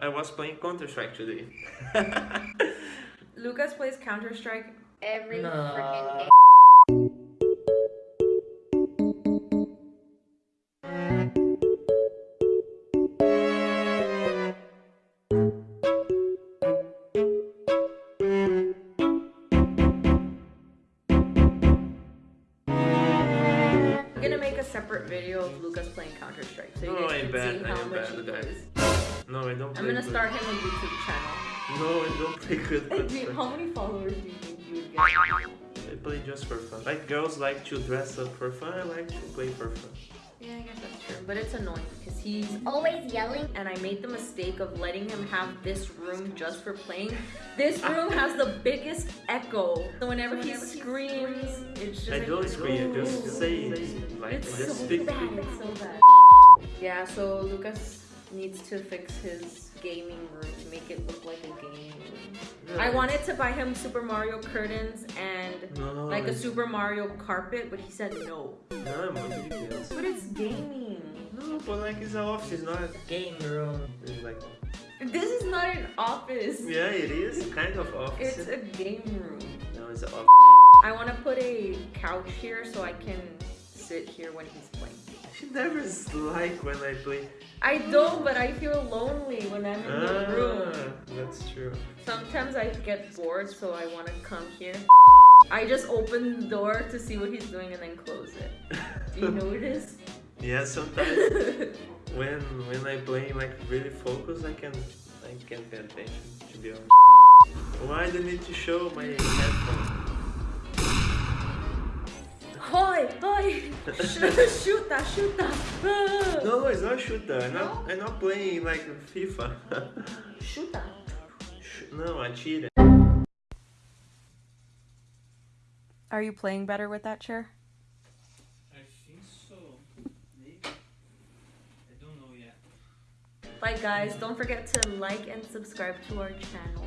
I was playing Counter Strike today. Lucas plays Counter Strike. Every No. freaking day. Separate video of Lucas playing Counter Strike so you No, guys I can bet, see I how am much bad he plays. no, I don't play I'm gonna good. start him a YouTube channel. No, I don't play good Counter Wait, Strike. how many followers do you think you would get? I play just for fun. Like girls like to dress up for fun, I like to play for fun. Yeah, I guess that's true. But it's annoying because he's Always yelling. and I made the mistake of letting him have this room just for playing. This room has the biggest echo. So whenever, he screams, it's just I like, don't scream, I just "Ooh." say like It's just so speak. bad, it's so bad. Yeah, so Lucas needs to fix his gaming room to make it look like a gaming room. No, I wanted to buy him Super Mario curtains and no, like a Super Mario carpet, but he said no. No, I'm muito de criança. But it's gaming. No, but like it's an office, not. A game room. It's like This is not an office. yeah, it is kind of office. It's a game room. no, it's an office. I want to put a couch here so I can sit here when he's playing. She never is like when I play. I don't, but I feel lonely when I'm in the room. Ah, that's true. Sometimes I get bored, so I want to come here. I just open the door to see what he's doing and then close it. Do you notice? Yeah, sometimes when when I play like really focus, I can I can pay attention. To be honest. Why do I need to show my headphone? Hoi, hoi! Sh- Chuta, chuta! Ah. No, it's not shooter. I'm not, I'm not playing like FIFA. Chuta. Sh- no, atira. Are you playing better with that chair? I think so. Maybe. I don't know yet. Bye guys, don't forget to like and subscribe to our channel.